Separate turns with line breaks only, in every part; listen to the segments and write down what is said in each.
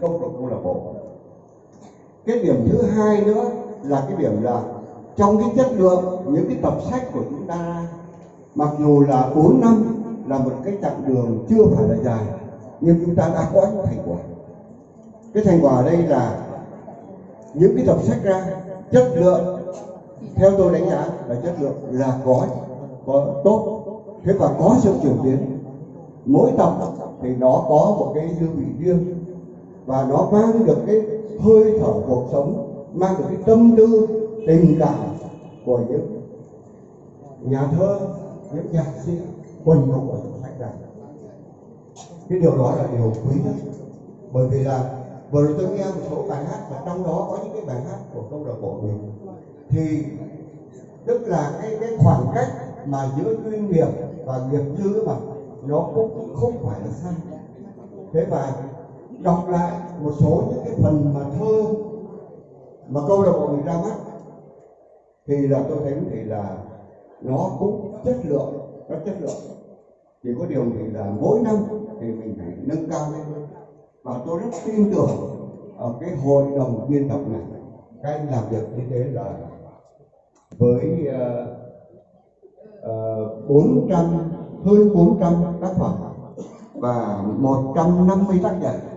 công của câu lạc bộ cái điểm thứ hai nữa là cái điểm là trong cái chất lượng, những cái tập sách của chúng ta, mặc dù là 4 năm là một cái chặng đường chưa phải là dài, nhưng chúng ta đã có những thành quả. Cái thành quả ở đây là những cái tập sách ra, chất lượng, theo tôi đánh giá là chất lượng là có có tốt, thế và có sự chuyển biến. Mỗi tập thì nó có một cái hương vị riêng và nó mang được cái hơi thở cuộc sống, mang được cái tâm tư, tình cảm của những nhà thơ, những nhạc sĩ quần hùng ở trong sách này cái điều đó là điều quý nhất. Bởi vì là vừa rồi tôi nghe một số bài hát và trong đó có những cái bài hát của câu lạc bộ mình, thì tức là cái cái khoảng cách mà giữa chuyên nghiệp và nghiệp dư mà nó cũng không phải là xa. Thế và đọc lại một số những cái phần mà thơ mà câu lạc bộ mình ra mắt thì là tôi thấy thì là nó cũng chất lượng nó chất lượng. Chỉ có điều thì là mỗi năm thì mình phải nâng cao lên. Và tôi rất tin tưởng ở cái hội đồng biên tập này các anh làm việc như thế là với uh, uh, 400 hơn 400 tác phẩm và 150 tác giả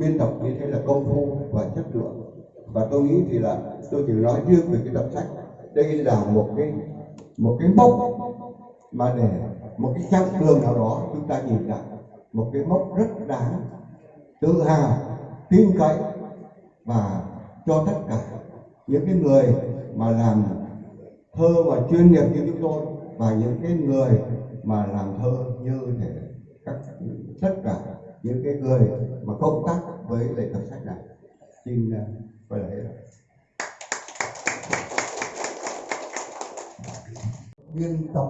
biên tập như thế là công phu và chất lượng. Và tôi nghĩ thì là tôi chỉ nói riêng về cái tập sách. Đây là một cái một cái mốc mà để một cái chặng đường nào đó chúng ta nhìn lại. Một cái mốc rất đáng tự hào, tin cậy và cho tất cả những cái người mà làm thơ và chuyên nghiệp như chúng tôi và những cái người mà làm thơ như thế. Các, tất cả những cái người mà công tác với lại tập sách này xin à, quay lại
biên tập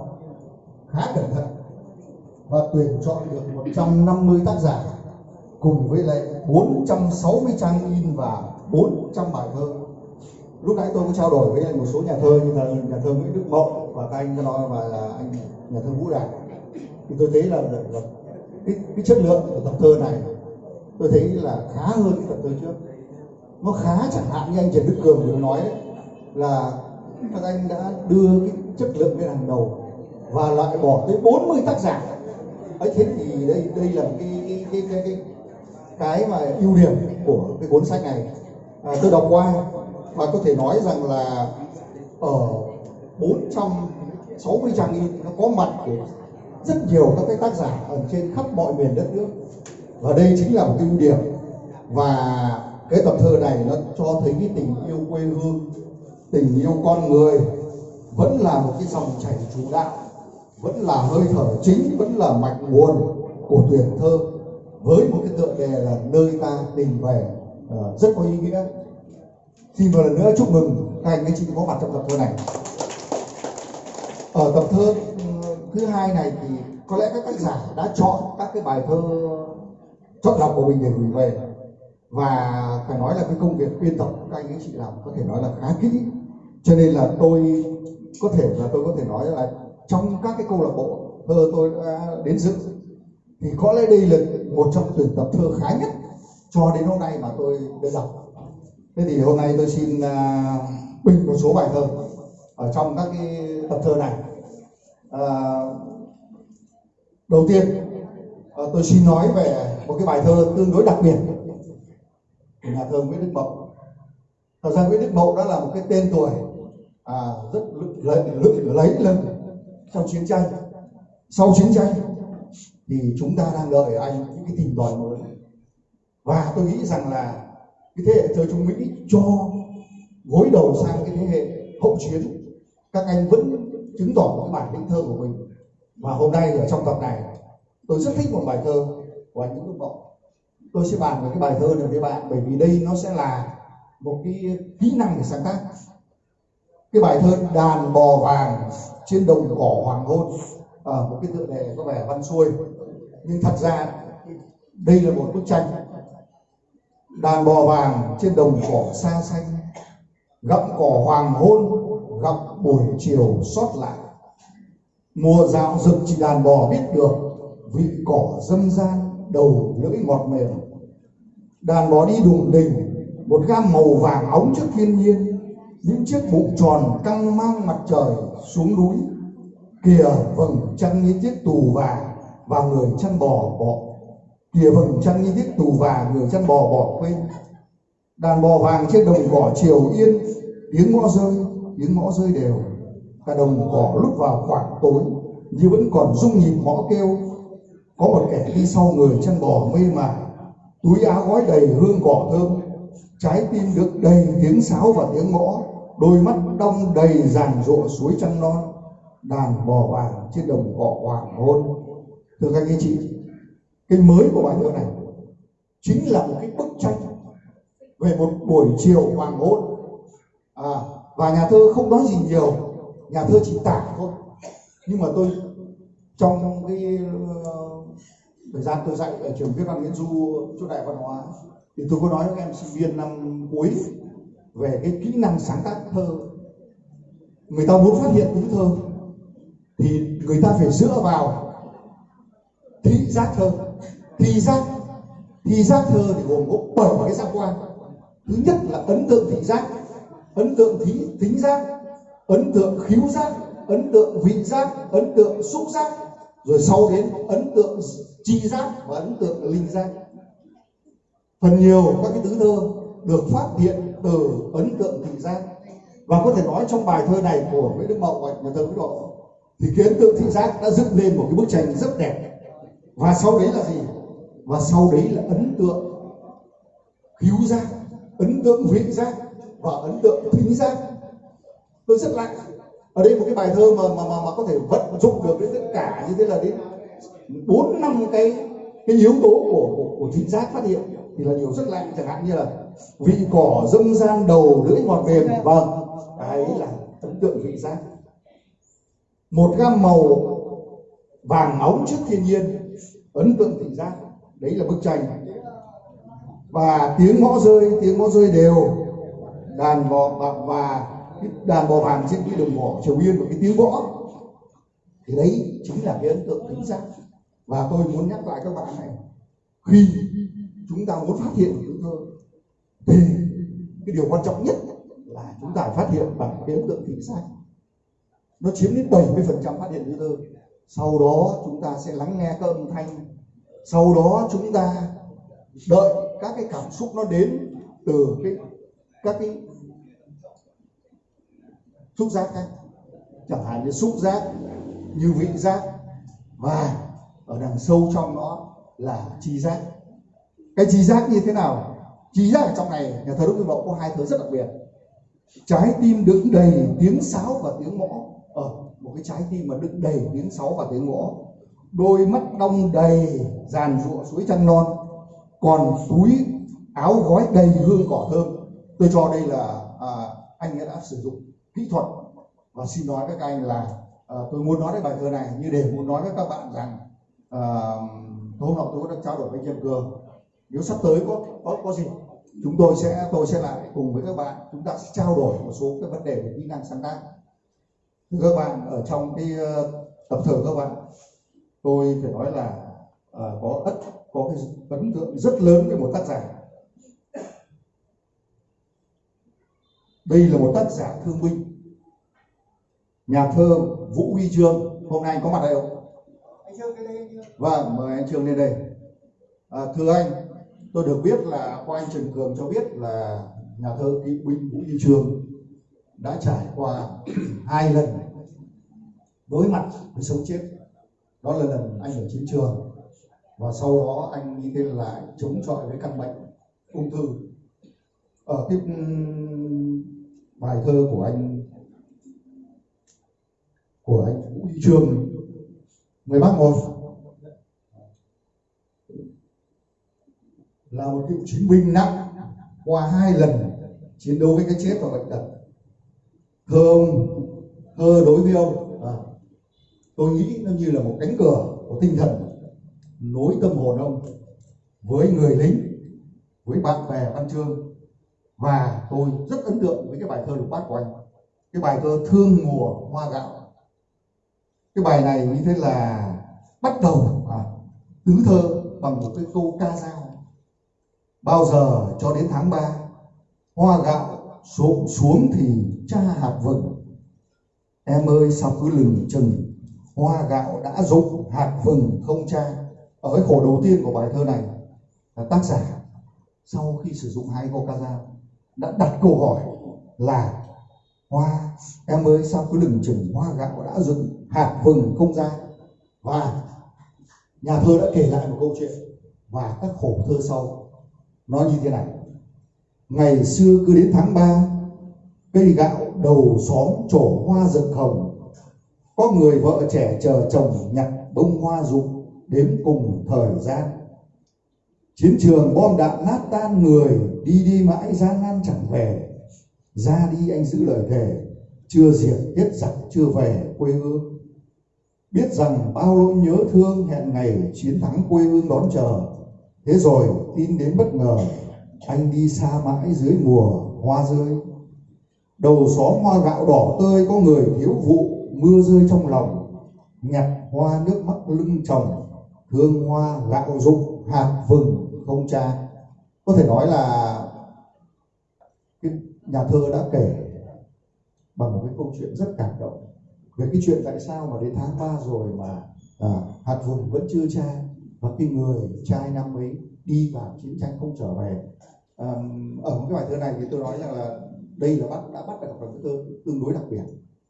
khá cẩn thận và tuyển chọn được 150 tác giả cùng với lại 460 trang in và 400 bài thơ. Lúc nãy tôi có trao đổi với một số nhà thơ như là nhà thơ Nguyễn Đức Mậu và các anh nói và là anh nhà thơ Vũ Đạt. Thì tôi thấy là, là, là cái, cái chất lượng của tập thơ này tôi thấy là khá hơn cái tập thơ trước. Nó khá chẳng hạn như anh Trần Đức Cường vừa nói đấy là các anh đã đưa cái chất lượng lên hàng đầu và loại bỏ tới 40 tác giả ấy thế thì đây đây là cái cái cái cái cái, cái mà ưu điểm của cái cuốn sách này à, tôi đọc qua và có thể nói rằng là ờ, ở 460 trang in nó có mặt của rất nhiều các cái tác giả ở trên khắp mọi miền đất nước. Và đây chính là một cái ưu điểm. Và cái tập thơ này nó cho thấy cái tình yêu quê hương tình yêu con người. Vẫn là một cái dòng chảy chủ đạo. Vẫn là hơi thở chính vẫn là mạch nguồn của tuyển thơ. Với một cái tựa đề là nơi ta tình về. Uh, rất có ý nghĩa. Xin một lần nữa chúc mừng các anh các chị có mặt trong tập thơ này. Ở tập thơ thứ hai này thì có lẽ các tác giả đã chọn các cái bài thơ chọn lọc của mình để gửi về. Và phải nói là cái công việc biên tập các anh các chị làm có thể nói là khá kỹ. Cho nên là tôi có thể là tôi có thể nói là trong các cái câu lạc bộ thơ tôi đã đến dự thì có lẽ đây là một trong tuyển tập thơ khá nhất cho đến hôm nay mà tôi đã đọc. Thế thì hôm nay tôi xin uh, bình một số bài thơ ở trong các cái tập thơ này à, đầu tiên à, tôi xin nói về một cái bài thơ tương đối đặc biệt của nhà thơ Nguyễn Đức Mậu. Thật ra Nguyễn Đức Mậu đã là một cái tên tuổi à, rất lấy, lấy lần trong chiến tranh. Sau chiến tranh thì chúng ta đang đợi anh những cái tình đoàn mới. Và tôi nghĩ rằng là cái thế hệ thơ trung mỹ cho gối đầu sang cái thế hệ hậu chiến các anh vẫn chứng tỏ cái bản lĩnh thơ của mình. Và hôm nay ở trong tập này tôi rất thích một bài thơ của anh Nguyễn Đức Mộng tôi sẽ bàn về cái bài thơ này với bạn bởi vì đây nó sẽ là một cái kỹ năng để sáng tác. Cái bài thơ đàn bò vàng trên đồng cỏ hoàng hôn. Ở à, một cái tựa đề có vẻ văn xuôi. Nhưng thật ra đây là một bức tranh. Đàn bò vàng trên đồng cỏ xa xanh gặm cỏ hoàng hôn gặp buổi chiều sót lại. Mùa dạo rực chỉ đàn bò biết được, vị cỏ dâm gian, đầu lưỡi ngọt mềm. Đàn bò đi đùng đình, một gam màu vàng óng trước thiên nhiên, những chiếc bụng tròn căng mang mặt trời xuống núi. Kìa vầng trăng như chiếc tù và và người chăn bò bỏ kìa vầng trăng như chiếc tù và, người chăn bò bỏ quên. Đàn bò vàng trên đồng cỏ chiều yên, tiếng ngõ rơi tiếng ngõ rơi đều. Cả đồng cỏ lúc vào khoảng tối như vẫn còn rung nhịp mõ kêu. Có một kẻ đi sau người chăn bò mê mải túi áo gói đầy hương cỏ thơm. Trái tim được đầy tiếng sáo và tiếng mõ đôi mắt đong đầy ràn rộ suối trăng non. Đàn bò vàng trên đồng cỏ hoàng hôn. Thưa các anh chị cái mới của bài thơ này chính là một cái bức tranh về một buổi chiều hoàng hôn. À, và nhà thơ không nói gì nhiều, nhà thơ chỉ tả thôi. Nhưng mà tôi, trong cái ờ, thời gian tôi dạy ở trường viết văn nguyễn du, chỗ đại văn hóa, thì tôi có nói với các em sinh viên năm cuối về cái kỹ năng sáng tác thơ. Người ta muốn phát hiện tứ thơ, thì người ta phải dựa vào thị giác thơ. Thị giác thị giác thơ thì gồm có bảy cái giác quan. Thứ nhất là ấn tượng thị giác ấn tượng thí, thính giác ấn tượng khiếu giác ấn tượng vị giác ấn tượng xúc giác rồi sau đến ấn tượng chi giác và ấn tượng linh giác. Phần nhiều các cái tứ thơ được phát hiện từ ấn tượng thị giác. Và có thể nói trong bài thơ này của Nguyễn Đức Mậu và nhà thơ Nguyễn Độ thì cái ấn tượng thị giác đã dựng lên một cái bức tranh rất đẹp. Và sau đấy là gì? Và sau đấy là ấn tượng khiếu giác ấn tượng vị giác và ấn tượng thính giác tôi rất lạ ở đây một cái bài thơ mà mà mà, mà có thể vận dụng được đến tất cả như thế là đến bốn năm cái cái yếu tố của của, của thính giác phát hiện thì là điều rất lạ chẳng hạn như là vị cỏ dâm gian đầu lưỡi ngọt mềm vâng đấy là ấn tượng vị giác một gam màu vàng óng trước thiên nhiên ấn tượng thị giác đấy là bức tranh. Và tiếng mõ rơi tiếng mõ rơi đều đàn bò và, và đàn bò vàng trên cái đồng mỏ triều yên và cái tiếng võ. Thì đấy chính là cái ấn tượng tính giác. Và tôi muốn nhắc lại các bạn này khi chúng ta muốn phát hiện tiếng thơ thì cái điều quan trọng nhất là chúng ta phát hiện bằng cái ấn tượng thị giác. Nó chiếm đến 70 phần trăm phát hiện tiếng thơ. Sau đó chúng ta sẽ lắng nghe các âm thanh. Sau đó chúng ta đợi các cái cảm xúc nó đến từ cái các cái xúc giác khác chẳng hạn như xúc giác như vị giác và ở đằng sâu trong nó là chi giác. Cái chi giác như thế nào? Chi giác ở trong này nhà thờ đức tin Mậu có hai thứ rất đặc biệt. Trái tim đựng đầy tiếng sáo và tiếng mõ ở ờ, một cái trái tim mà đựng đầy tiếng sáo và tiếng mõ đôi mắt đong đầy dàn ruộng suối trăng non. Còn túi áo gói đầy hương cỏ thơm tôi cho đây là à, anh ấy đã sử dụng kỹ thuật và xin nói với các anh là à, tôi muốn nói đến bài thơ này như để muốn nói với các bạn rằng à, hôm nọ tôi đã trao đổi với anh Trần Cường. Nếu sắp tới có có có gì chúng tôi sẽ tôi sẽ lại cùng với các bạn chúng ta sẽ trao đổi một số cái vấn đề về kỹ năng sáng tác. Các bạn ở trong cái ờ, tập thơ các bạn tôi phải nói là uh, có ất có cái ấn tượng rất lớn với một tác giả. Đây là một tác giả thương binh. Nhà thơ vũ huy trương hôm nay anh có mặt đây không? Anh trương lên đây vâng mời anh trương lên đây. À, thưa anh tôi được biết là qua anh trần cường cho biết là nhà thơ kỵ binh vũ huy trương đã trải qua hai lần đối mặt với sống chết. Đó là lần anh ở chiến trường và sau đó anh đi tên lại chống chọi với căn bệnh ung thư. Ở cái bài thơ của anh của anh Vũ Huy Trường người bác một là một cựu chiến binh nặng qua hai lần chiến đấu với cái chết và bệnh tật. Thơ ông thơ đối với ông. À, tôi nghĩ nó như là một cánh cửa của tinh thần nối tâm hồn ông với người lính với bạn bè văn chương và tôi rất ấn tượng với cái bài thơ lục bát của anh. Cái bài thơ thương mùa hoa gạo. Cái bài này như thế là bắt đầu à, tứ thơ bằng một cái câu ca dao. Bao giờ cho đến tháng 3 hoa gạo xuống xuống thì cha hạt vừng. Em ơi sao cứ lừng chừng hoa gạo đã rụng hạt vừng không cha. Ở cái khổ đầu tiên của bài thơ này là tác giả sau khi sử dụng hai câu ca dao đã đặt câu hỏi là, hoa, em ơi, sao cứ lừng chừng hoa gạo đã dựng hạt vừng không ra? Và nhà thơ đã kể lại một câu chuyện và các khổ thơ sau. Nó như thế này, ngày xưa cứ đến tháng 3 cây gạo đầu xóm trổ hoa rực hồng. Có người vợ trẻ chờ chồng nhặt bông hoa rụng đếm cùng thời gian chiến trường bom đạn nát tan người đi đi mãi, gian nan chẳng về. Ra đi anh giữ lời thề, chưa diệt hết giặc, chưa về quê hương. Biết rằng bao nỗi nhớ thương hẹn ngày chiến thắng quê hương đón chờ. Thế rồi tin đến bất ngờ, anh đi xa mãi dưới mùa hoa rơi. Đầu xóm hoa gạo đỏ tươi, có người thiếu vụ, mưa rơi trong lòng. Nhặt hoa nước mắt lưng chồng, thương hoa gạo rụng hạt vừng ông cha. Có thể nói là cái nhà thơ đã kể bằng một cái câu chuyện rất cảm động về cái chuyện tại sao mà đến tháng 3 rồi mà à, hạt vùng vẫn chưa cha và cái người trai năm ấy đi vào chiến tranh không trở về. À, ở một cái bài thơ này thì tôi nói rằng là đây là bắt đã bắt được một cái thơ tương đối đặc biệt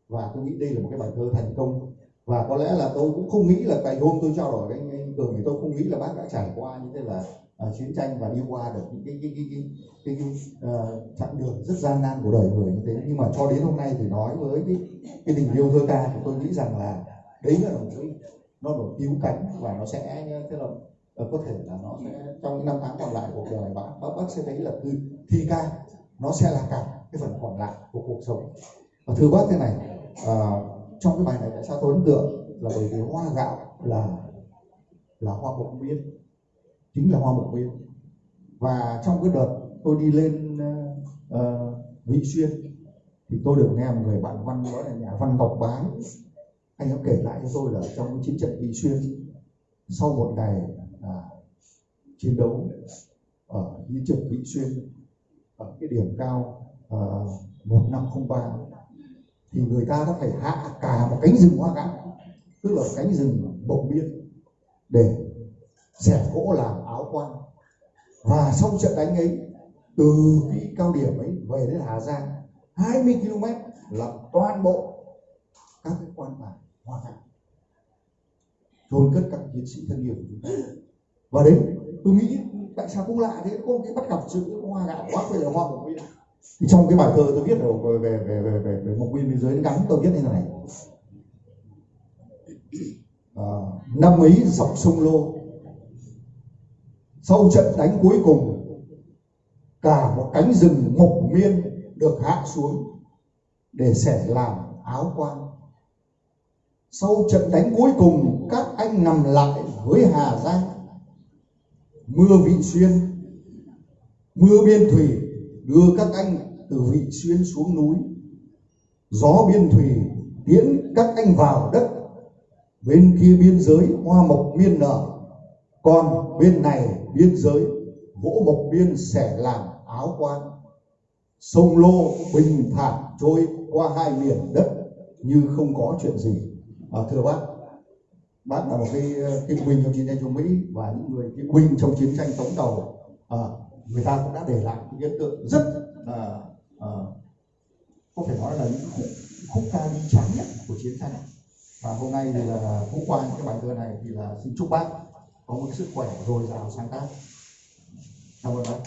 và tôi nghĩ đây là một cái bài thơ thành công. Và có lẽ là tôi cũng không nghĩ là ngày hôm tôi trao đổi với anh, anh cường thì tôi không nghĩ là bác đã trải qua như thế là uh, chiến tranh và đi qua được những cái cái cái cái, cái, cái uh, chặng đường rất gian nan của đời người như thế. Nhưng mà cho đến hôm nay thì nói với cái cái tình yêu thơ ca thì tôi nghĩ rằng là đấy là một cái nó nổi cứu cánh và nó sẽ thế là ờ, có thể là nó sẽ trong những năm tháng còn lại cuộc đời bác bác, bác sẽ thấy là từ thi ca nó sẽ là cả cái phần còn lại của cuộc sống. Và thưa bác thế này uh, trong cái bài này tại sao tôi ấn tượng là bởi vì hoa gạo là là hoa bổng biên chính là hoa bổ nguyên và trong cái đợt tôi đi lên uh, vị xuyên thì tôi được nghe một người bạn văn đó là nhà văn ngọc bái. Anh ấy kể lại cho tôi là trong cái chiến trận vị xuyên sau một ngày à, chiến đấu ở chiến trường vị xuyên ở cái điểm cao ờ, uh, 1503 thì người ta đã phải hạ cả một cánh rừng hoa gạo tức là cánh rừng bộc biên để dệt gỗ làm áo quan. Và sau trận đánh ấy từ cái cao điểm ấy về đến Hà Giang 20 km là toàn bộ các cái quan tài hoa gạo chôn cất các chiến sĩ thân yêu của chúng ta. Và đấy tôi nghĩ tại sao cũng lạ thế có cái bắt gặp sự hoa gạo quá về là hoa của mình thì trong cái bài thơ tôi viết về về về về về, về một nguyên biên giới gắn tôi viết như thế này. À, năm ấy dọc sông lô sau trận đánh cuối cùng, cả một cánh rừng mộc miên được hạ xuống để sẻ làm áo quan. Sau trận đánh cuối cùng, các anh nằm lại với hà giang. Mưa vị xuyên, mưa biên thủy đưa các anh từ vị xuyên xuống núi. Gió biên thủy tiễn các anh vào đất. Bên kia biên giới, hoa mộc miên nở còn bên này biên giới gỗ mộc biên sẽ làm áo quan. Sông lô bình thản trôi qua hai miền đất như không có chuyện gì. À, thưa bác bác là một cái ờ, cái binh trong chiến tranh chống mỹ và những người cái binh trong chiến tranh tống đầu à, người ta cũng đã để lại những hiện tượng rất là à, có thể nói là những khúc, khúc ca đi tráng nhất của chiến tranh. Và hôm nay thì là cũng qua những cái bài thơ này thì là xin chúc bác có một sức khỏe dồi dào sáng tác. Cảm ơn bác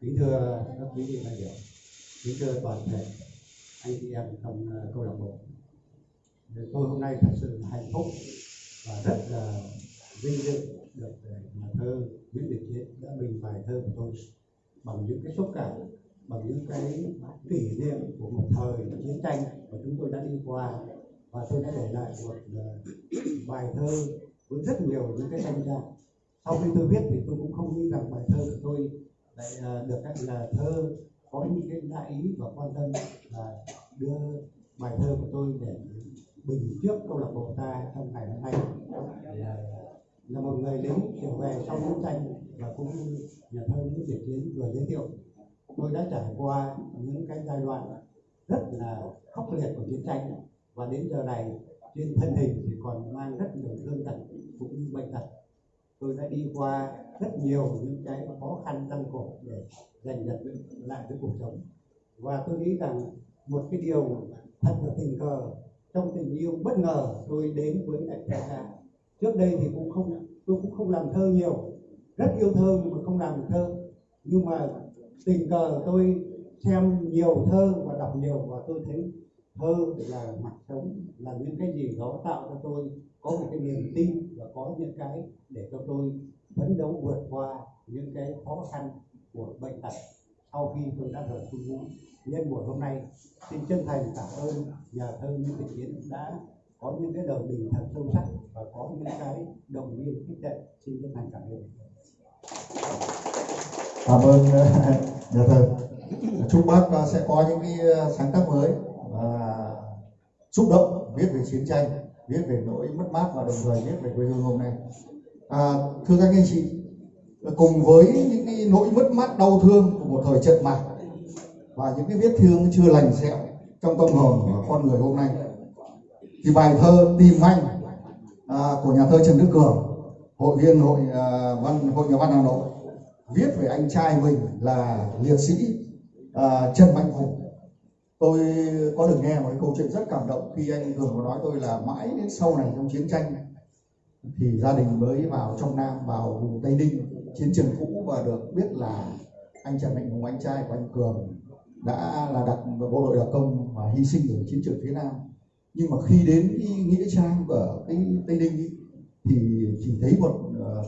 kính thưa các quý vị đại biểu, kính thưa toàn thể anh chị em trong ờ, câu lạc bộ. Tôi hôm nay thật sự hạnh phúc và rất là vinh dự được ờ, nhà thơ Nguyễn Đình Chiến đã bình bài thơ của tôi bằng những cái xúc cảm bằng những cái kỷ niệm của một thời chiến tranh mà chúng tôi đã đi qua. Và tôi đã để lại một ờ, bài thơ với rất nhiều những cái tranh ra sau khi tôi viết thì tôi cũng không nghĩ rằng bài thơ của tôi lại ờ, được các nhà thơ có những cái đại ý và quan tâm là đưa bài thơ của tôi để bình trước câu lạc bộ ta trong ngày hôm nay. Là, ờ, là một người lính trở về sau chiến tranh và cũng nhà thơ Nguyễn Việt Chiến vừa giới thiệu tôi đã trải qua những cái giai đoạn rất là khốc liệt của chiến tranh. Và đến giờ này, trên thân hình thì còn mang rất nhiều thương tật cũng như bệnh tật. Tôi đã đi qua rất nhiều những cái khó khăn gian khổ để giành giật lại cái cuộc sống. Và tôi nghĩ rằng một cái điều thật là tình cờ, trong tình yêu bất ngờ, tôi đến với đại ca trước đây thì cũng không, tôi cũng không làm thơ nhiều, rất yêu thơ nhưng mà không làm thơ. Nhưng mà tình cờ tôi xem nhiều thơ và đọc nhiều và tôi thấy thơ là mặt sống là những cái gì đó tạo cho tôi có một cái niềm tin và có những cái để cho tôi phấn đấu vượt qua những cái khó khăn của bệnh tật sau khi tôi đã rời quân ngũ nhân buổi hôm nay, xin chân thành cảm ơn nhà thơ Nguyễn Thị chiến đã có những cái đời bình thật sâu sắc và có những cái động viên khích lệ. Xin chân thành cảm ơn
cảm ơn ờ, nhà thơ chúc bác ờ, sẽ có những cái ờ, sáng tác mới và xúc động viết về chiến tranh viết về nỗi mất mát và đồng thời viết về quê hương hôm nay. À, thưa các anh chị cùng với những cái nỗi mất mát đau thương của một thời trận mạc và những cái vết thương chưa lành sẹo trong tâm hồn của con người hôm nay thì bài thơ tìm anh à, của nhà thơ Trần Đức Cường hội viên hội à, văn hội nhà văn Hà Nội viết về anh trai mình là liệt sĩ à, Trần Mạnh Hùng. Tôi có được nghe một cái câu chuyện rất cảm động khi anh Cường có nói tôi là mãi đến sau này trong chiến tranh. Thì gia đình mới vào trong Nam vào vùng Tây Ninh chiến trường cũ và được biết là anh Trần Mạnh Hùng anh trai của anh Cường đã là đặc bộ đội đặc công và hy sinh ở chiến trường phía Nam. Nhưng mà khi đến cái nghĩa trang ở cái Tây Ninh ý, thì chỉ thấy một uh,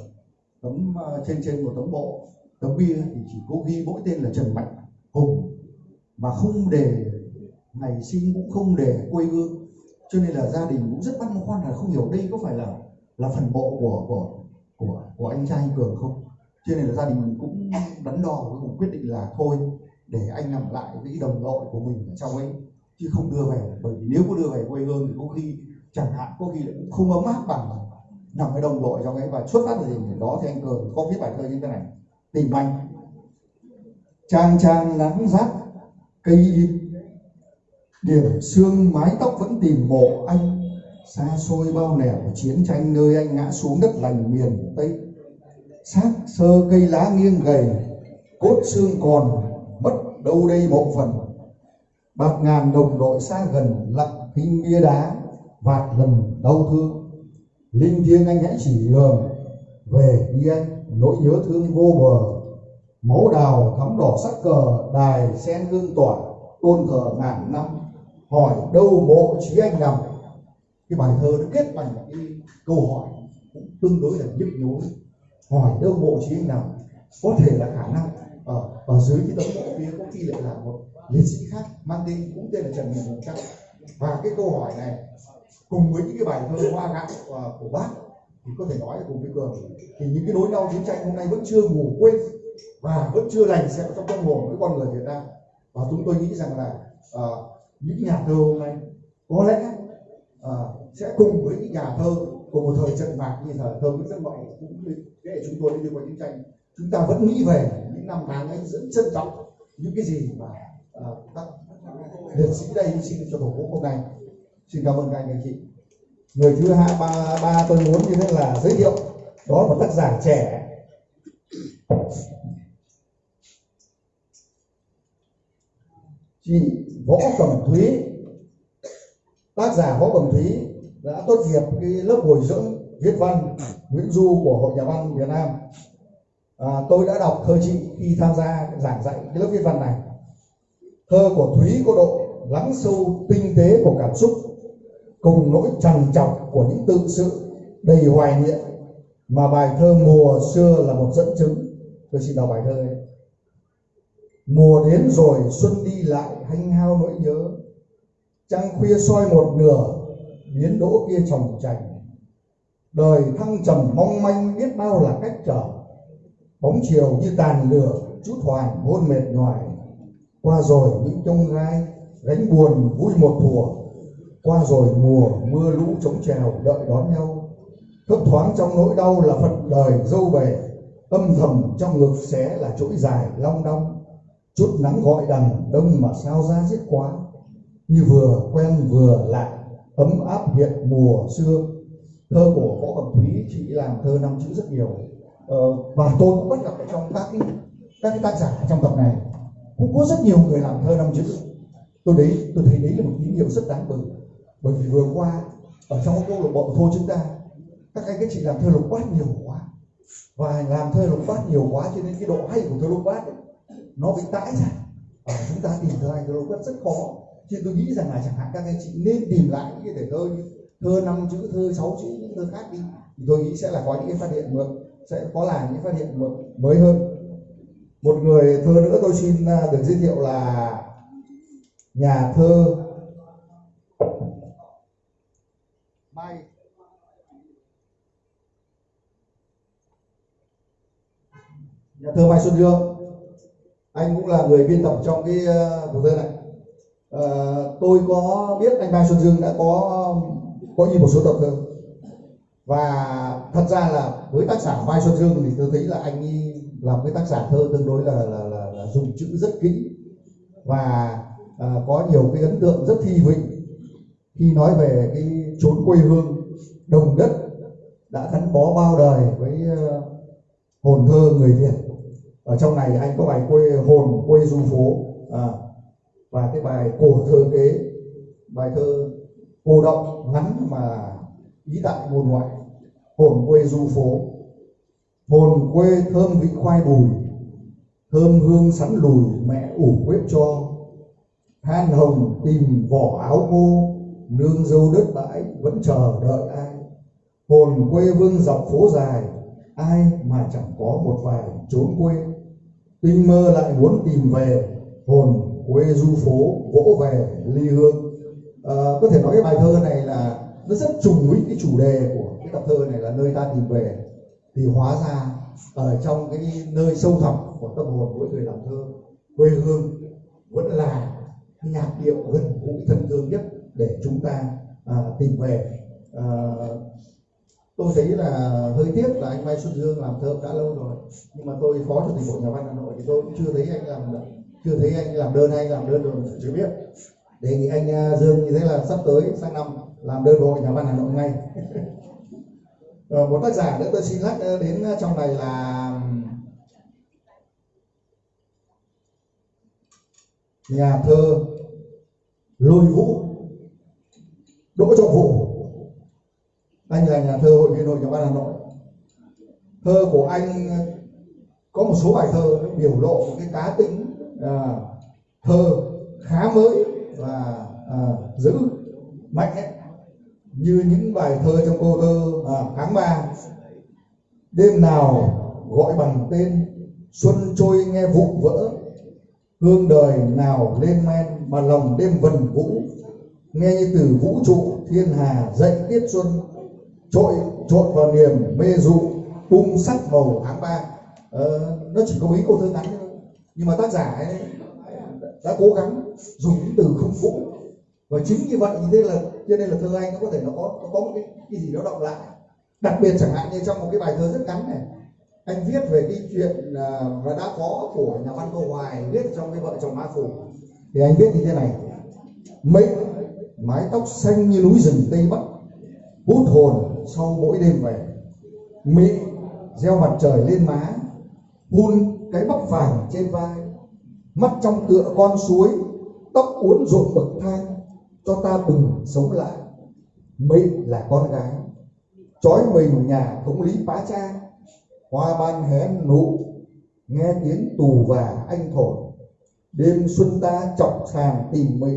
tấm uh, trên trên một tấm bộ tấm bia thì chỉ có ghi mỗi tên là Trần Mạnh Hùng mà không để, ngày sinh cũng không để quê hương. Cho nên là gia đình cũng rất băn khoăn là không hiểu đây có phải là là phần mộ của của của của anh trai anh cường không? Cho nên là gia đình mình cũng đắn đo cuối cùng quyết định là thôi, để anh nằm lại với đồng đội của mình ở trong ấy, chứ không đưa về. Bởi vì nếu có đưa về quê hương thì có khi, chẳng hạn có khi lại cũng không ấm áp bằng nằm với đồng đội trong ấy. Và xuất phát từ gì đó thì anh cường có viết bài thơ như thế này tìm anh trang trang nắng rát cây in điểm xương, mái tóc vẫn tìm mộ anh. Xa xôi bao nẻo chiến tranh nơi anh ngã xuống đất lành miền tây. Xác sơ cây lá nghiêng gầy, cốt xương còn, mất đâu đây mộ phần. Bạc ngàn đồng đội xa gần lặng hình bia đá, vạt lần đau thương. Linh thiêng anh hãy chỉ đường về đi nỗi nhớ thương vô bờ, máu đào thắm đỏ sắc cờ, đài sen hương tỏa, tôn thờ ngàn năm. Hỏi đâu mộ chí anh nằm? Cái bài thơ nó kết bằng một cái câu hỏi cũng tương đối là nhức nhối. Hỏi đâu mộ chí anh nằm? Có thể là khả năng ở ở dưới cái tấm mộ kia có khi lại là một liệt sĩ khác, mang tên cũng tên là trần hiền hùng trăng và cái câu hỏi này, cùng với những cái bài thơ hoa gạo ờ, của bác thì có thể nói cùng với cường. Thì những cái nỗi đau chiến tranh hôm nay vẫn chưa ngủ quên và vẫn chưa lành sẽ trong tâm hồn với con người Việt Nam. Và chúng tôi nghĩ rằng là à, những nhà thơ hôm nay có lẽ à, sẽ cùng với những nhà thơ của một thời trận mạc như thời thơ Nguyễn Tất Ngọc cũng như thế chúng tôi đi qua chiến tranh. Chúng ta vẫn nghĩ về những năm tháng ấy rất trân trọng những cái gì mà à, các liệt sĩ đây hy sinh cho tổ quốc hôm nay. Xin cảm ơn các anh các chị người thứ hai ba ba tôi muốn như thế là giới thiệu. Đó là một tác giả trẻ. Chị võ cẩm thúy. Tác giả võ cẩm thúy đã tốt nghiệp cái lớp bồi dưỡng viết văn nguyễn du của hội nhà văn việt nam. À, tôi đã đọc thơ chị khi tham gia giảng dạy cái lớp viết văn này. Thơ của thúy có độ lắng sâu tinh tế của cảm xúc cùng nỗi trằn trọc của những tự sự đầy hoài niệm mà bài thơ mùa xưa là một dẫn chứng. Tôi xin đọc bài thơ này. Mùa đến rồi, xuân đi lại, hanh hao nỗi nhớ. Trăng khuya soi một nửa, biến đỗ kia trồng chành. Đời thăng trầm mong manh biết bao là cách trở. Bóng chiều như tàn lửa, chút hoài hôn mệt nhoài. Qua rồi những trông gai, gánh buồn vui một thùa qua rồi mùa mưa lũ chống trèo đợi đón nhau. Thấp thoáng trong nỗi đau là phận đời dâu về âm thầm trong ngực xé là chuỗi dài long đong. Chút nắng gọi đằng đông mà sao ra giết quá. Như vừa quen vừa lạ ấm áp hiện mùa xưa. Thơ của võ cẩm thúy chị làm thơ năm chữ rất nhiều. Ờ, và tôi cũng bắt gặp ở trong các cái các cái tác giả trong tập này. Cũng có rất nhiều người làm thơ năm chữ. Tôi đấy tôi thấy đấy là một tín hiệu rất đáng mừng bởi vì vừa qua ở trong câu lạc bộ thôi chúng ta các anh các chị làm thơ lục bát nhiều quá. Và làm thơ lục bát nhiều quá cho nên cái độ hay của thơ lục bát ấy, nó bị tãi ra. Ở chúng ta tìm thơ hay thơ lục bát rất khó. Thì tôi nghĩ rằng là chẳng hạn các anh chị nên tìm lại những cái thể thơ như thơ năm chữ thơ sáu chữ những thơ khác đi. Thì tôi nghĩ sẽ là có những cái phát hiện mới sẽ có là những phát hiện mới hơn. Một người thơ nữa tôi xin à, được giới thiệu là nhà thơ bay. Nhà thơ Mai Xuân Dương anh cũng là người biên tập trong cái uh, thơ này. À, tôi có biết anh Mai Xuân Dương đã có có in một số tập thơ. Và thật ra là với tác giả Mai Xuân Dương thì tôi thấy là anh ấy làm cái tác giả thơ tương đối là là, là, là dùng chữ rất kỹ. Và à, có nhiều cái ấn tượng rất thi vịnh khi nói về cái chốn quê hương đồng đất đã gắn bó bao đời với ờ, hồn thơ người Việt. Ở trong này anh có bài quê hồn quê du phố à, và cái bài cổ thơ kế bài thơ cô động ngắn mà ý tại ngôn ngoại hồn quê du phố. Hồn quê thơm vị khoai bùi thơm hương sắn lùi mẹ ủ quếp cho. Than hồng tìm vỏ áo ngô nương dâu đất bãi vẫn chờ đợi ai? Hồn quê vương dọc phố dài ai mà chẳng có một vài trốn quê? Tinh mơ lại muốn tìm về hồn quê du phố vỗ về ly hương. À, có thể nói cái bài thơ này là nó rất trùng với cái chủ đề của cái tập thơ này là nơi ta tìm về. Thì hóa ra ở trong cái nơi sâu thẳm của tâm hồn mỗi người làm thơ quê hương vẫn là nhạc điệu gần gũi thân thương nhất để chúng ta à, tìm về. À, tôi thấy là hơi tiếc là anh Mai Xuân Dương làm thơ đã lâu rồi nhưng mà tôi phó chủ tịch hội nhà văn Hà Nội thì tôi cũng chưa thấy anh làm chưa thấy anh làm đơn hay anh làm đơn rồi chưa biết. Đề nghị anh à, Dương như thế là sắp tới sang năm làm đơn hội nhà văn Hà Nội ngay. Rồi, ờ, một tác giả nữa tôi xin lắc ờ, đến à, trong này là nhà thơ lôi vũ đỗ trọng vũ anh là nhà thơ hội viên hội nhà văn hà nội. Thơ của anh có một số bài thơ biểu lộ một cái cá tính à, thơ khá mới và à, giữ mạnh ấy. Như những bài thơ trong câu thơ à, tháng ba đêm nào gọi bằng tên xuân trôi nghe vụ vỡ hương đời nào lên men mà lòng đêm vần vũ nghe như từ vũ trụ thiên hà dậy tiết xuân trội trộn vào niềm mê dụ bung sắc màu tháng ba. Ờ, nó chỉ có mấy câu thơ ngắn thôi nhưng mà tác giả ấy đã cố gắng dùng những từ không cũ và chính như vậy như thế là cho nên là thơ anh nó có thể nó có nó có một cái cái gì đó động lại. Đặc biệt chẳng hạn như trong một cái bài thơ rất ngắn này anh viết về cái chuyện và đã có của nhà văn Tô Hoài viết trong cái vợ chồng Ma Phủ. Thì anh viết như thế này mệnh mái tóc xanh như núi rừng Tây Bắc, hút hồn sau mỗi đêm về. Mỹ gieo mặt trời lên má, hun cái bắp vàng trên vai. Mắt trong tựa con suối, tóc uốn rộn bậc thang, cho ta bừng sống lại. Mỹ là con gái, trói mình nhà thống lý bá cha. Hoa ban hé nụ, nghe tiếng tù và anh thổi đêm xuân ta trọng sàng tìm mị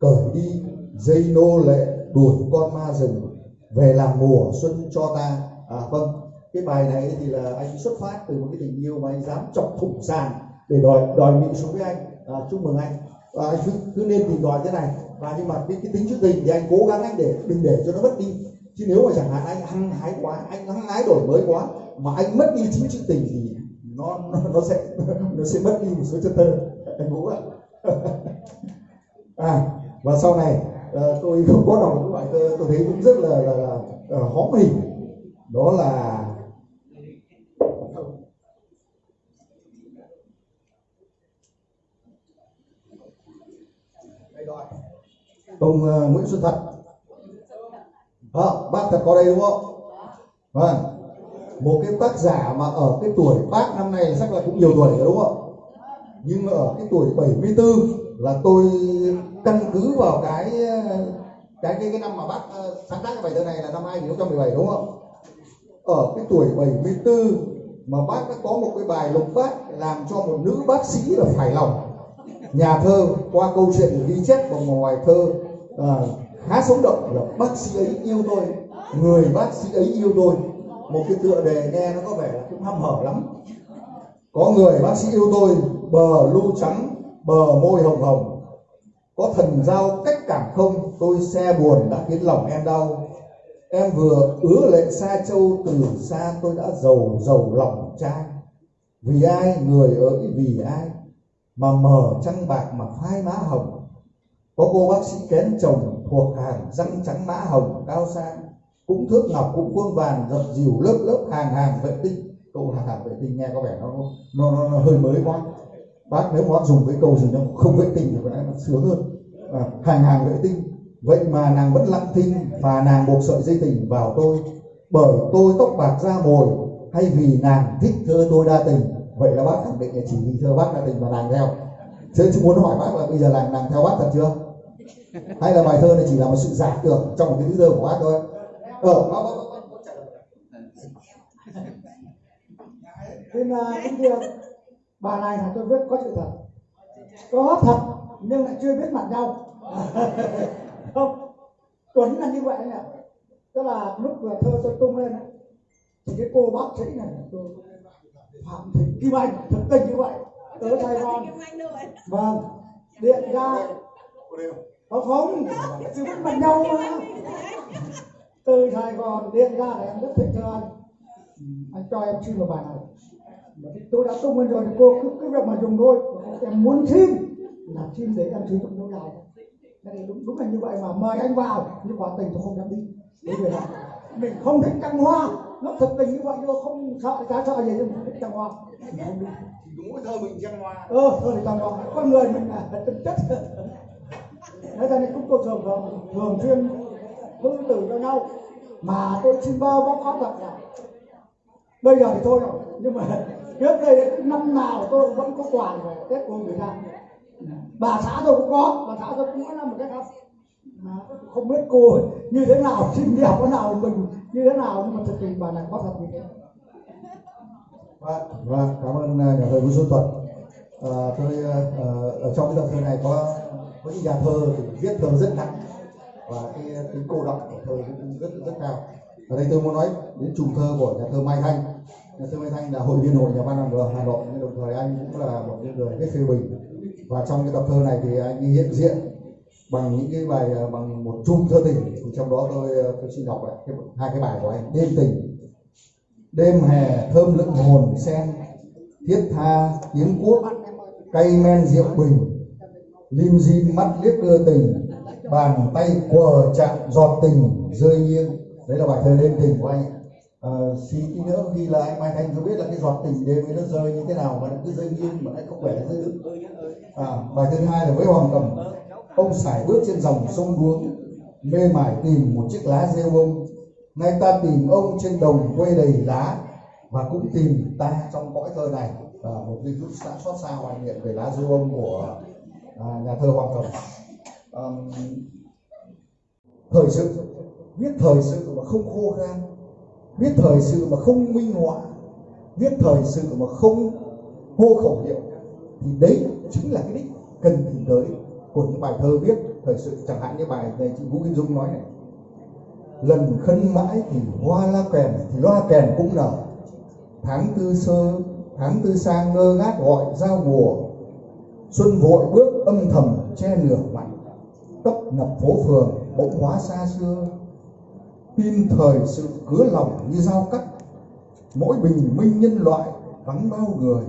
cởi đi dây nô lệ đuổi con ma rừng về làm mùa xuân cho ta. À vâng cái bài này thì là anh xuất phát từ một cái tình yêu mà anh dám chọc thủng sàn để đòi đòi mị xuống với anh. À, chúc mừng anh. Và anh cứ, cứ nên tìm đòi thế này. Và nhưng mà cái, cái tính chữ tình thì anh cố gắng anh để đừng để cho nó mất đi. Chứ nếu mà chẳng hạn anh hăng hái quá anh hăng hái đổi mới quá mà anh mất đi chính chữ tình thì nó nó, nó sẽ nó sẽ mất đi một số chất thơ. Anh vũ ạ. À và sau này uh, tôi không có đọc một cái thơ tôi thấy cũng rất là là, là, là hóm hình. Đó là ông uh, Nguyễn Xuân Thật. À, bác thật có đây đúng không? Vâng. Một cái tác giả mà ở cái tuổi bác năm nay chắc là cũng nhiều tuổi rồi đúng không? Nhưng ở cái tuổi 74 là tôi căn cứ vào cái cái cái cái năm mà bác ờ, sáng tác cái bài thơ này là năm 2017 đúng không? Ở cái tuổi 74 mà bác đã có một cái bài lục bát làm cho một nữ bác sĩ là phải lòng. Nhà thơ qua câu chuyện ghi chép vào ngoài thơ à, khá sống động là bác sĩ ấy yêu tôi người bác sĩ ấy yêu tôi. Một cái tựa đề nghe nó có vẻ là cũng hăm hở lắm. Có người bác sĩ yêu tôi bờ lu trắng bờ môi hồng hồng. Có thần giao cách cảm không? Tôi xe buồn đã khiến lòng em đau. Em vừa ứa lệ xa châu từ xa tôi đã giàu giàu lòng trai. Vì ai? Người ơi vì ai? Mà mờ trăng bạc mà phai má hồng. Có cô bác sĩ kén chồng thuộc hàng răng trắng mã hồng cao sang. Cũng thước ngọc cũng khuôn vàng dập dìu lớp lớp hàng hàng vệ tinh. Câu hàng hàng vệ tinh nghe có vẻ nó nó nó, nó hơi mới quá bác nếu bác dùng cái câu gì nó không vệ tinh thì có lẽ nó sướng hơn. À, hàng hàng vệ tinh. Vậy mà nàng vẫn lặng thinh và nàng buộc sợi dây tình vào tôi. Bởi tôi tóc bạc da mồi hay vì nàng thích thơ tôi đa tình. Vậy là bác khẳng định là chỉ vì thơ bác đa tình mà nàng theo. Thế chứ muốn hỏi bác là bây giờ nàng nàng theo bác thật chưa? Hay là bài thơ này chỉ là một sự giả tưởng trong một cái thứ thơ của bác thôi? Ờ bác, bác, bác, bác bác. lời.
Xin uh, kính bà này là tôi viết có sự thật. Có thật nhưng lại chưa biết mặt nhau. Không tuấn là như vậy nhỉ tức là lúc vừa thơ tôi tung lên ấy, thì cái cô bác sĩ này tôi phạm thị kim anh thực tình như vậy. Tới sài gòn. Vâng điện ra. Không không? Chưa biết mặt nhau mà từ sài gòn điện ra là em rất thích thơ anh. Anh cho em xin một bài này mà thì tôi đã tung lên rồi thì cô cứ cứ việc mà dùng thôi. Em muốn xin là xin để em sử dụng lâu dài thì đúng, đúng là như vậy mà. Mời anh vào. Nhưng quả tình tôi không dám đi. Bởi vì là mình không thích trăng hoa. Nó thực tình như vậy nhưng không sợ chả sợ gì nhưng mình thích trăng hoa. Mình không đi.
Đúng cái thơ mình trăng hoa.
Ờ thôi thì trăng hoa con người mình là tính chất. Thế cho nên chúng tôi thường thường thường xuyên thư từ cho nhau. Mà tôi xin bơ bó có thật là bây giờ thì thôi rồi. Nhưng mà trước đây năm nào tôi vẫn có quà về tết của người ta. Bà xã tôi cũng có bà xã tôi cũng mỗi năm một cái khác, không biết cô như thế nào xin đẹp thế nào mình như thế nào nhưng mà thực tình bà này có thật như thế.
Vâng vâng cảm ơn à, nhà thơ Vũ Xuân Tuật à, tôi à, à, ở trong cái tập thơ này có có những nhà thơ thì viết thơ rất nặng và cái tính cô đọng của thơ cũng rất rất cao. Ở đây tôi muốn nói đến trùng thơ của nhà thơ Mai Thanh nhà Mai Thanh là hội viên hội nhà văn ở Hà Nội. Nhưng đồng thời anh cũng là một người viết phê bình. Và trong cái tập thơ này thì anh hiện diện bằng những cái bài à, bằng một chung thơ tình. Thì trong đó tôi à, tôi xin đọc lại cái, hai cái bài của anh. Đêm tình. Đêm hè thơm lựng hồn sen. Thiết tha tiếng cuốc cây men rượu bình. Lim dim mắt liếc đưa tình. Bàn tay quờ chạm giọt tình rơi nghiêng. Đấy là bài thơ đêm tình của anh Ờ, à, xí tí nữa khi là anh mai thanh cho biết là cái giọt tình đêm ấy nó rơi như thế nào mà nó cứ rơi nghiêng mà lại không phải rơi đứng à, bài thứ hai là với hoàng cầm. Ông sải bước trên dòng sông đuống mê mải tìm một chiếc lá rêu ông. Nay ta tìm ông trên đồng quê đầy lá và cũng tìm ta trong cõi thơ này. À, một cái chút xã xót xa hoài niệm về lá rêu ông của à, nhà thơ hoàng cầm. À, thời sự. Viết thời sự mà không khô khan viết thời sự mà không minh họa, viết thời sự mà không hô khẩu hiệu, thì đấy chính là cái đích cần tìm tới của những bài thơ viết thời sự. Chẳng hạn như bài này chị Vũ Kim Dung nói này, lần khấn mãi thì hoa la kèn, thì loa kèn cũng nở. Tháng tư sơ, tháng tư sang ngơ ngác gọi giao mùa. Xuân vội bước âm thầm che nửa mặt, tấp nập phố phường, bỗng hóa xa xưa tin thời sự cứa lòng như dao cắt, mỗi bình minh nhân loại vắng bao người.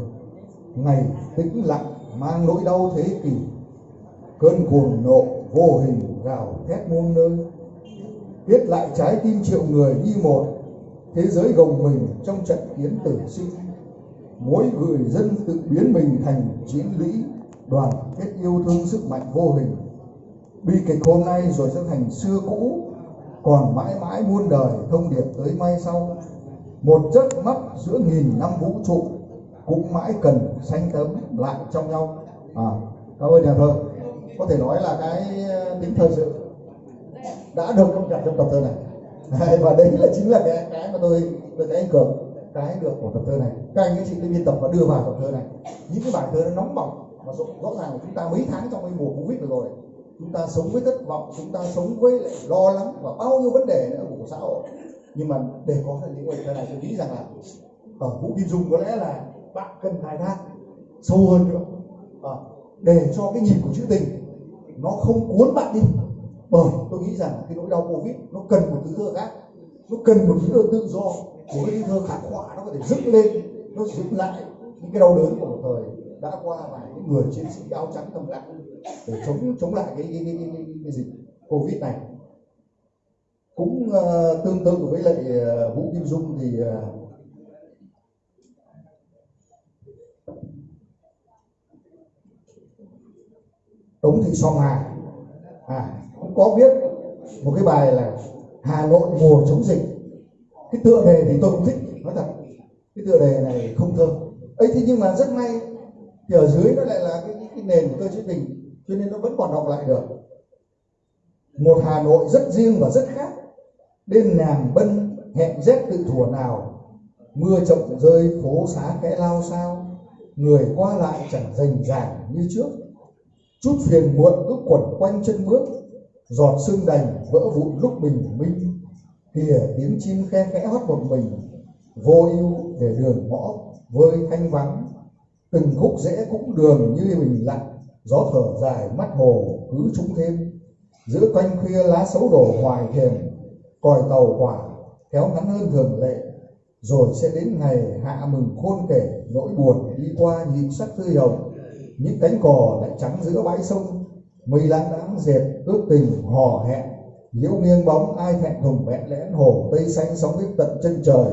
Ngày tĩnh lặng mang nỗi đau thế kỷ, cơn cuồng nộ vô hình gào thét muôn nơi. Viết lại trái tim triệu người như một, Thế giới gồng mình trong trận kiến tử sinh. Mỗi người dân tự biến mình thành chiến lũy, Đoàn kết yêu thương sức mạnh vô hình. Bi kịch hôm nay rồi sẽ thành xưa cũ còn mãi mãi muôn đời thông điệp tới mai sau. Một giấc mắt giữa nghìn năm vũ trụ Cũng mãi cần sanh tấm lại trong nhau. À, Cảm ơn nhà thơ. Có thể nói là cái ờ, tính thơ sự đã được công nhận trong tập thơ này. Đấy, và đấy là chính là cái cái mà tôi tôi thấy anh cường cái được của tập thơ này. Các anh ấy chị tôi biên tập và đưa vào tập thơ này. Những cái bài thơ nó nóng bỏng mà rõ, rõ ràng là chúng ta mấy tháng trong cái mùa covid vừa rồi chúng ta sống với thất vọng chúng ta sống với lại lo lắng và bao nhiêu vấn đề nữa của xã hội. Nhưng mà để có được những bài này tôi nghĩ rằng là ở vũ kim dung có lẽ là bạn cần khai thác sâu hơn nữa. À, để cho cái nhịp của chữ tình nó không cuốn bạn đi. Bởi tôi nghĩ rằng cái nỗi đau covid nó cần một thứ thơ khác. Nó cần một thứ thơ tự do. Một cái thơ khắc họa nó có thể dựng lên nó dựng lại những cái đau đớn của một thời đã qua và những người chiến sĩ áo trắng thầm lặng để chống chống lại cái cái, cái, cái, cái, cái dịch covid này. Cũng uh, tương tự với lại uh, vũ kim dung thì uh, tống thị song hà. À, cũng có viết một cái bài là hà nội mùa chống dịch. Cái tựa đề thì tôi cũng thích nói thật cái tựa đề này không thơ ấy thế nhưng mà rất may thì ở dưới nó lại là cái, cái, cái nền của tôi chữ tình cho nên nó vẫn còn đọc lại được. Một hà nội rất riêng và rất khác. Đêm nàng bân hẹn rét tự thủa nào mưa chậm rơi phố xá kẽ lao sao người qua lại chẳng rành ràng như trước. Chút phiền muộn cứ quẩn quanh chân bước giọt sương đành vỡ vụn lúc bình minh. Kìa tiếng chim khe khẽ hót một mình vô ưu để đường ngõ vơi thanh vắng từng khúc rẽ cũng đường như mình lặng gió thở dài mắt hồ cứ trúng thêm. Giữa quanh khuya lá xấu đổ hoài thềm, còi tàu quả kéo ngắn hơn thường lệ. Rồi sẽ đến ngày hạ mừng khôn kể, nỗi buồn đi qua nhịp sắc tươi hồng. Những cánh cò lại trắng giữa bãi sông, mây lãng đãng dệt, ước tình hò hẹn. Liễu nghiêng bóng ai thẹn thùng vẹn lẽn hồ, tây xanh sóng vít tận chân trời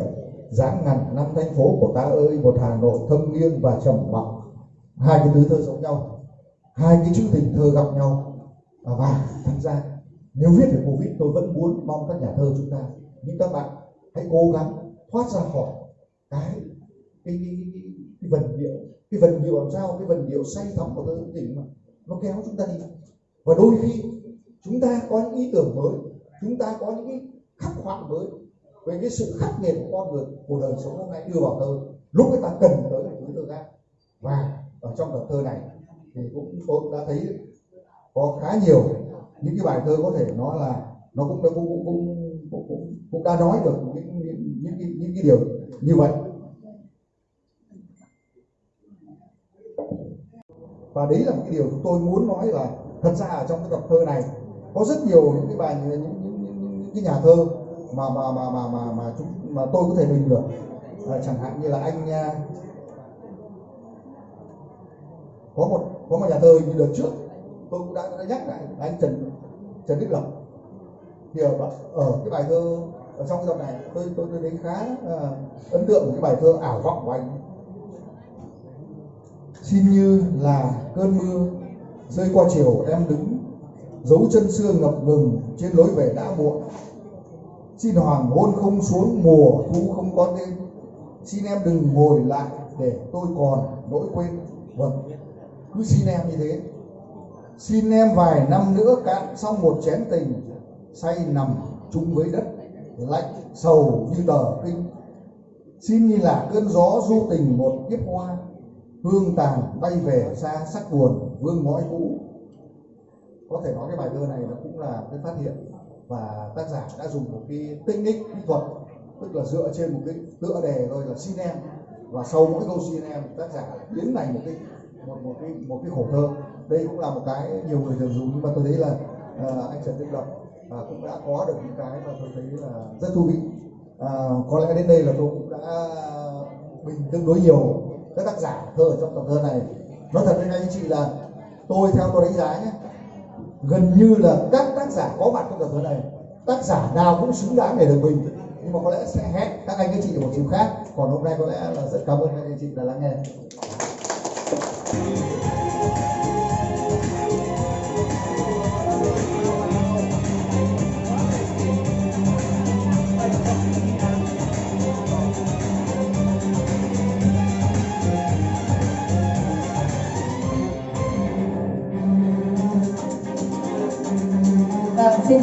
dáng ngàn năm thành phố của ta ơi một hà nội thâm nghiêng và trầm mặc. Hai cái tứ thơ giống nhau hai cái chữ tình thơ gặp nhau. Và thật ra nếu viết về covid tôi vẫn muốn mong các nhà thơ chúng ta những các bạn hãy cố gắng thoát ra khỏi cái cái, cái, cái, cái vần điệu cái vần điệu làm sao cái vần điệu say thắm của thơ tình mà nó kéo chúng ta đi. Và đôi khi chúng ta có những ý tưởng mới chúng ta có những cái khắc họa mới về cái sự khắc nghiệt của con người của đời sống hôm nay đưa vào thơ lúc người ta cần tới là thứ thơ khác. Và ở trong tập thơ này thì cũng tôi đã thấy có khá nhiều những cái bài thơ có thể nói là nó cũng đã cũng cũng cũng, cũng, cũng, cũng đã nói được những những, những, những, những cái điều như vậy. Và đấy là một cái điều chúng tôi muốn nói là thật ra ở trong cái tập thơ này có rất nhiều những cái bài những, những, những, những, những cái nhà thơ mà mà mà mà mà mà chúng mà tôi có thể bình được à, ờ, chẳng hạn như là anh à, có một có một nhà thơ như đợt trước tôi cũng đã, đã nhắc lại là anh Trần Trần Đức Lộc. Thì ở, ở cái bài thơ ở trong cái tập này tôi tôi tôi thấy khá à, ấn tượng cái bài thơ ảo vọng của anh. Xin như là cơn mưa rơi qua chiều em đứng dấu chân xưa ngập ngừng trên lối về đã muộn xin hoàng hôn không xuống mùa, thu không có tên xin em đừng ngồi lại để tôi còn nỗi quên. Vâng cứ xin em như thế. Xin em vài năm nữa cạn xong một chén tình, say nằm chung với đất, lạnh sầu như tờ kinh. Xin như là cơn gió du tình một kiếp hoa, hương tàn bay về xa sắc buồn vương ngõi cũ. Có thể nói cái bài thơ này nó cũng là cái phát hiện và tác giả đã dùng một cái technique kỹ thuật tức là dựa trên một cái tựa đề thôi là xin em và sau mỗi câu xin em tác giả biến thành một cái một một cái một cái khổ thơ. Đây cũng là một cái nhiều người thường dùng nhưng mà tôi thấy là à, anh Trần Đức Lập à, cũng đã có được những cái mà tôi thấy là rất thú vị. À, có lẽ đến đây là tôi cũng đã bình tương đối nhiều các tác giả thơ ở trong tập thơ này. Nói thật với anh chị là tôi theo tôi đánh giá nhé gần như là các tác giả có mặt trong tập thơ này, tác giả nào cũng xứng đáng để được bình. Nhưng mà có lẽ sẽ hẹn các anh các chị ở một dịp khác. Còn hôm nay có lẽ là rất cảm ơn các anh chị đã lắng nghe.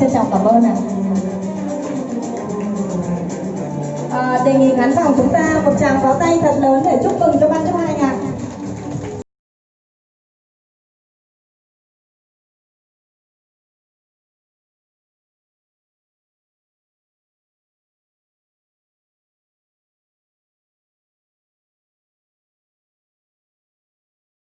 Trân trọng cảm ơn ạ. À, đề nghị khán phòng chúng ta một tràng pháo tay thật lớn để chúc mừng cho ban chấp hành ạ.